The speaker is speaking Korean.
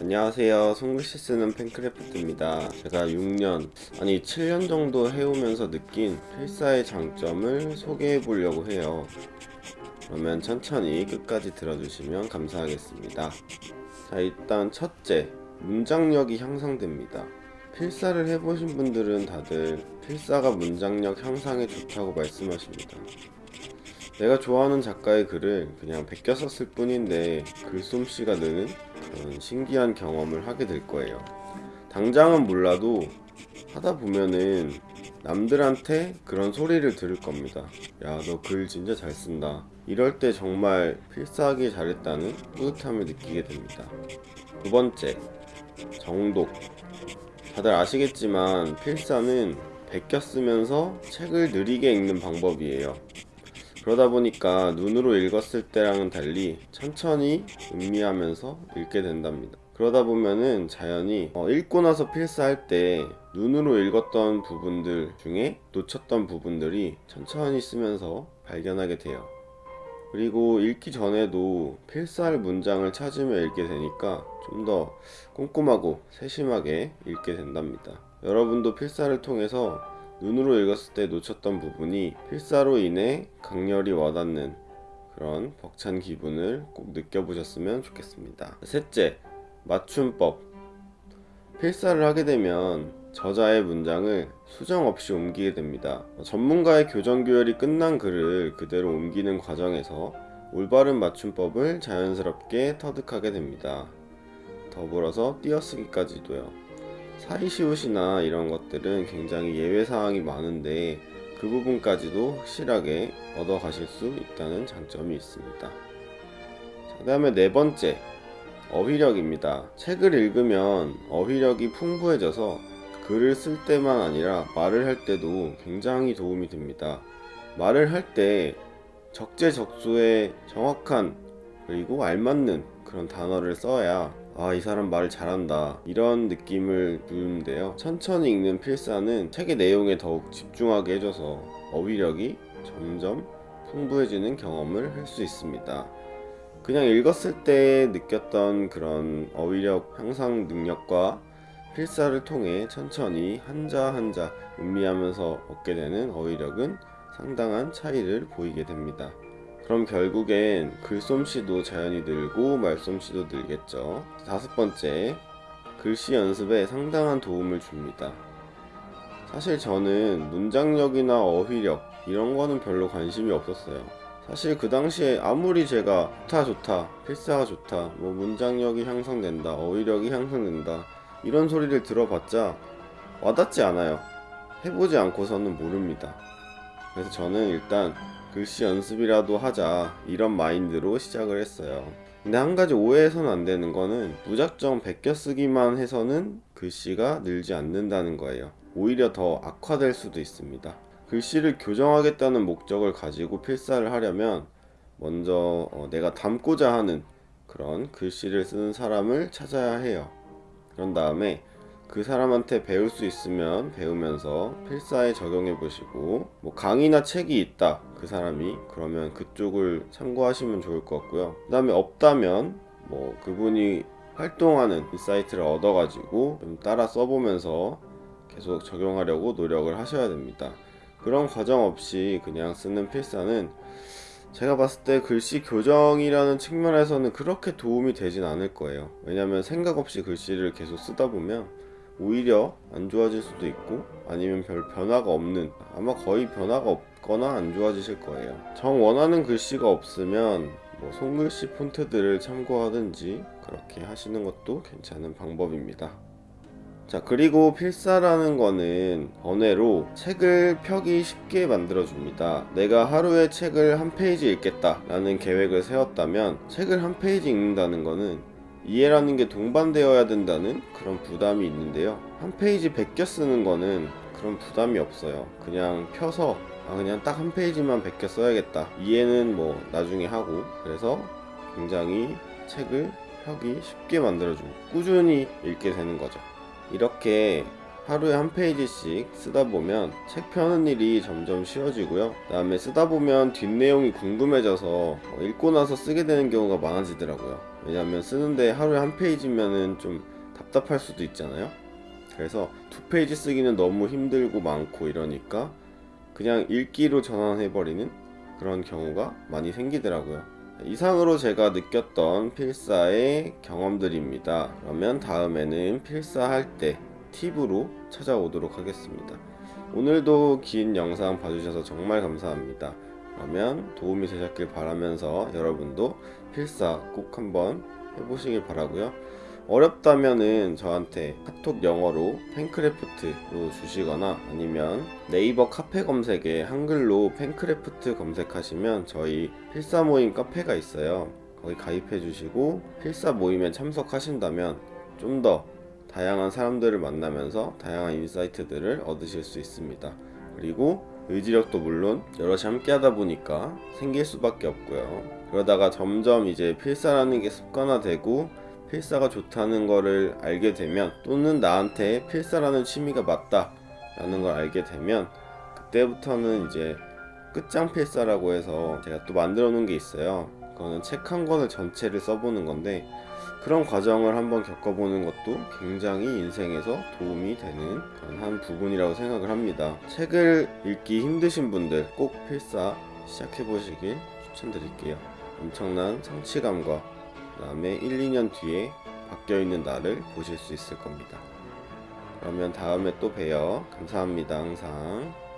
안녕하세요. 손글씨 쓰는 팬크래프트입니다. 제가 6년 아니 7년 정도 해오면서 느낀 필사의 장점을 소개해 보려고 해요. 그러면 천천히 끝까지 들어주시면 감사하겠습니다. 자 일단 첫째 문장력이 향상됩니다. 필사를 해보신 분들은 다들 필사가 문장력 향상에 좋다고 말씀하십니다. 내가 좋아하는 작가의 글을 그냥 베껴 썼을 뿐인데 글솜씨가 느는 신기한 경험을 하게 될 거예요. 당장은 몰라도 하다 보면은 남들한테 그런 소리를 들을 겁니다. 야, 너 글 진짜 잘 쓴다. 이럴 때 정말 필사하기 잘했다는 뿌듯함을 느끼게 됩니다. 두 번째, 정독. 다들 아시겠지만 필사는 베껴 쓰면서 책을 느리게 읽는 방법이에요. 그러다 보니까 눈으로 읽었을 때랑은 달리 천천히 음미하면서 읽게 된답니다. 그러다 보면은 자연히 어, 읽고 나서 필사할 때 눈으로 읽었던 부분들 중에 놓쳤던 부분들이 천천히 쓰면서 발견하게 돼요. 그리고 읽기 전에도 필사할 문장을 찾으며 읽게 되니까 좀 더 꼼꼼하고 세심하게 읽게 된답니다. 여러분도 필사를 통해서 눈으로 읽었을 때 놓쳤던 부분이 필사로 인해 강렬히 와닿는 그런 벅찬 기분을 꼭 느껴보셨으면 좋겠습니다. 셋째, 맞춤법. 필사를 하게 되면 저자의 문장을 수정 없이 옮기게 됩니다. 전문가의 교정 교열이 끝난 글을 그대로 옮기는 과정에서 올바른 맞춤법을 자연스럽게 터득하게 됩니다. 더불어서 띄어쓰기까지도요. 사이시옷이나 이런 것들은 굉장히 예외 사항이 많은데 그 부분까지도 확실하게 얻어 가실 수 있다는 장점이 있습니다. 그 다음에 네 번째 어휘력입니다. 책을 읽으면 어휘력이 풍부해져서 글을 쓸 때만 아니라 말을 할 때도 굉장히 도움이 됩니다. 말을 할 때 적재적소에 정확한 그리고 알맞는 그런 단어를 써야 아, 이 사람 말을 잘한다. 이런 느낌을 주는데요. 천천히 읽는 필사는 책의 내용에 더욱 집중하게 해줘서 어휘력이 점점 풍부해지는 경험을 할 수 있습니다. 그냥 읽었을 때 느꼈던 그런 어휘력 향상 능력과 필사를 통해 천천히 한자 한자 음미하면서 얻게 되는 어휘력은 상당한 차이를 보이게 됩니다. 그럼 결국엔 글솜씨도 자연히 늘고 말솜씨도 늘겠죠. 다섯 번째, 글씨 연습에 상당한 도움을 줍니다. 사실 저는 문장력이나 어휘력 이런 거는 별로 관심이 없었어요. 사실 그 당시에 아무리 제가 좋다 좋다 필사가 좋다 뭐 문장력이 향상된다 어휘력이 향상된다 이런 소리를 들어봤자 와닿지 않아요. 해보지 않고서는 모릅니다. 그래서 저는 일단 글씨 연습이라도 하자 이런 마인드로 시작을 했어요. 근데 한 가지 오해해서는 안 되는 거는 무작정 베껴 쓰기만 해서는 글씨가 늘지 않는다는 거예요. 오히려 더 악화될 수도 있습니다. 글씨를 교정하겠다는 목적을 가지고 필사를 하려면 먼저 어, 내가 담고자 하는 그런 글씨를 쓰는 사람을 찾아야 해요. 그런 다음에 그 사람한테 배울 수 있으면 배우면서 필사에 적용해 보시고 뭐 강의나 책이 있다 그 사람이 그러면 그쪽을 참고하시면 좋을 것 같고요. 그 다음에 없다면 뭐 그분이 활동하는 insight를 얻어 가지고 좀 따라 써보면서 계속 적용하려고 노력을 하셔야 됩니다. 그런 과정 없이 그냥 쓰는 필사는 제가 봤을 때 글씨 교정이라는 측면에서는 그렇게 도움이 되진 않을 거예요. 왜냐면 생각 없이 글씨를 계속 쓰다 보면 오히려 안 좋아질 수도 있고 아니면 별 변화가 없는 아마 거의 변화가 없 거나 안 좋아지실 거예요. 정 원하는 글씨가 없으면 뭐 손글씨 폰트들을 참고하든지 그렇게 하시는 것도 괜찮은 방법입니다. 자 그리고 필사라는 거는 번외로 책을 펴기 쉽게 만들어 줍니다. 내가 하루에 책을 한 페이지 읽겠다 라는 계획을 세웠다면 책을 한 페이지 읽는다는 거는 이해라는 게 동반되어야 된다는 그런 부담이 있는데요. 한 페이지 베껴 쓰는 거는 그런 부담이 없어요. 그냥 펴서 아 그냥 딱 한 페이지만 베껴 써야겠다. 이해는 뭐 나중에 하고. 그래서 굉장히 책을 펴기 쉽게 만들어줍니다 꾸준히 읽게 되는 거죠. 이렇게 하루에 한 페이지씩 쓰다 보면 책 펴는 일이 점점 쉬워지고요. 그 다음에 쓰다 보면 뒷내용이 궁금해져서 읽고 나서 쓰게 되는 경우가 많아지더라고요. 왜냐하면 쓰는데 하루에 한 페이지면은 좀 답답할 수도 있잖아요. 그래서 두 페이지 쓰기는 너무 힘들고 많고 이러니까 그냥 읽기로 전환해버리는 그런 경우가 많이 생기더라고요. 이상으로 제가 느꼈던 필사의 경험들입니다. 그러면 다음에는 필사할 때 팁으로 찾아오도록 하겠습니다. 오늘도 긴 영상 봐주셔서 정말 감사합니다. 그러면 도움이 되셨길 바라면서 여러분도 필사 꼭 한번 해보시길 바라고요. 어렵다면은 저한테 카톡 영어로 펜크래프트로 주시거나 아니면 네이버 카페 검색에 한글로 펜크래프트 검색하시면 저희 필사 모임 카페가 있어요. 거기 가입해 주시고 필사 모임에 참석하신다면 좀 더 다양한 사람들을 만나면서 다양한 insight들을 얻으실 수 있습니다. 그리고 의지력도 물론 여럿이 함께 하다 보니까 생길 수밖에 없고요. 그러다가 점점 이제 필사라는 게 습관화되고 필사가 좋다는 거를 알게 되면 또는 나한테 필사라는 취미가 맞다 라는 걸 알게 되면 그때부터는 이제 끝장 필사라고 해서 제가 또 만들어 놓은 게 있어요. 그거는 책 한 권을 전체를 써보는 건데 그런 과정을 한번 겪어보는 것도 굉장히 인생에서 도움이 되는 그런 한 부분이라고 생각을 합니다. 책을 읽기 힘드신 분들 꼭 필사 시작해 보시길 추천드릴게요. 엄청난 성취감과 그 다음에 1, 2년 뒤에 바뀌어있는 나를 보실 수 있을 겁니다. 그러면 다음에 또 봬요. 감사합니다. 항상.